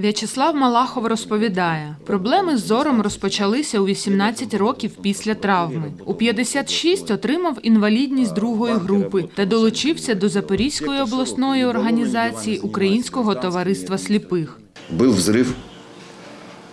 В'ячеслав Малахов розповідає, проблеми з зором розпочалися у 18 років після травми. У 56 отримав інвалідність другої групи та долучився до Запорізької обласної організації Українського товариства сліпих. Був взрыв,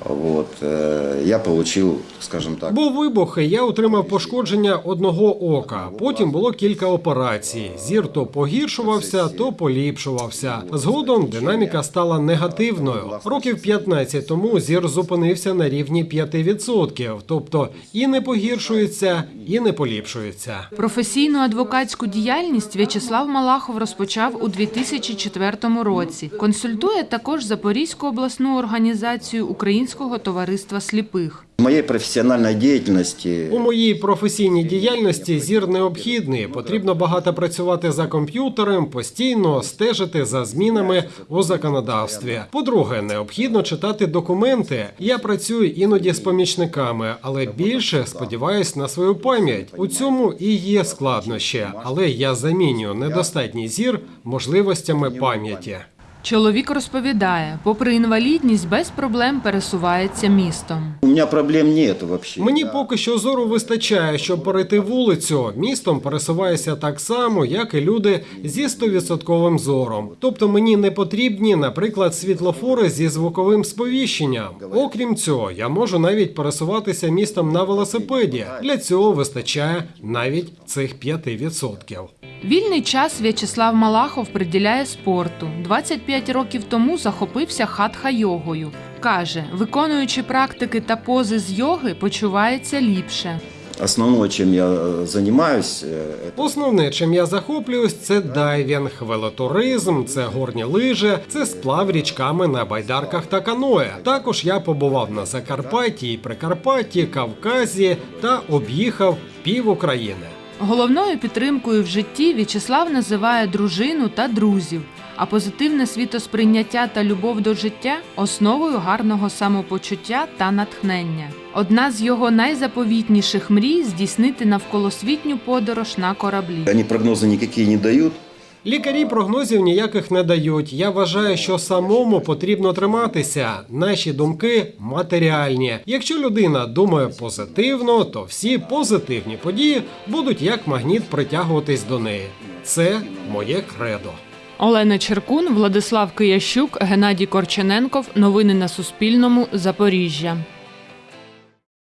вот, э, я получил, скажем так, Був вибух, і я отримав пошкодження одного ока. Потім було кілька операцій. Зір то погіршувався, то поліпшувався. Згодом динаміка стала негативною. Років 15 тому зір зупинився на рівні 5%, тобто і не погіршується, і не поліпшується. Професійну адвокатську діяльність В'ячеслав Малахов розпочав у 2004 році. Консультує також Запорізьку обласну організацію Українського товариства сліпих. в моей профессиональной деятельности У моїй професійній діяльності зір необхідний. Потрібно багато працювати за комп'ютером, постійно стежити за змінами у законодавстві. По-друге, необхідно читати документи. Я працюю іноді з помічниками, але більше сподіваюсь на свою пам'ять. У цьому і є складнощі, але я замінюю недостатній зір можливостями пам'яті. Чоловік розповідає, попри інвалідність, без проблем пересувається містом. у меня проблем нет вообще. Мені поки що зору вистачає, щоб перейти вулицю. Містом пересуваюся так само, як і люди зі 100% зором. Тобто мені не потрібні, наприклад, світлофори зі звуковим сповіщенням. Окрім цього, я можу навіть пересуватися містом на велосипеді. Для цього вистачає навіть цих 5%. Вільний час В'ячеслав Малахов приділяє спорту. 25 років тому захопився хатха-йогою. Каже, виконуючи практики та пози з йоги, почувається ліпше. Основное, чем я э, занимаюсь, э, это Основне, чим я захоплююсь, це дайвінг, велотуризм, це горні лижі, це сплав річками на байдарках та каное. Також я побував на Закарпатті і Прикарпатті, Кавказі та об'їхав пів України. Головною підтримкою в житті В'ячеслав називає дружину та друзів, а позитивне світосприйняття та любов до життя основою гарного самопочуття та натхнення. Одна з його найзаповітніших мрій здійснити навколосвітню подорож на кораблі. Вони прогнози ніякі не дают. Лікарі прогнозів ніяких не дають. Я вважаю, що самому потрібно триматися. Наші думки матеріальні. Якщо людина думає позитивно, то всі позитивні події будуть як магніт притягуватись до неї. Це моє кредо. Олена Черкун, Владислав Киящук, Геннадій Корчененков. Новини на Суспільному. Запоріжжя.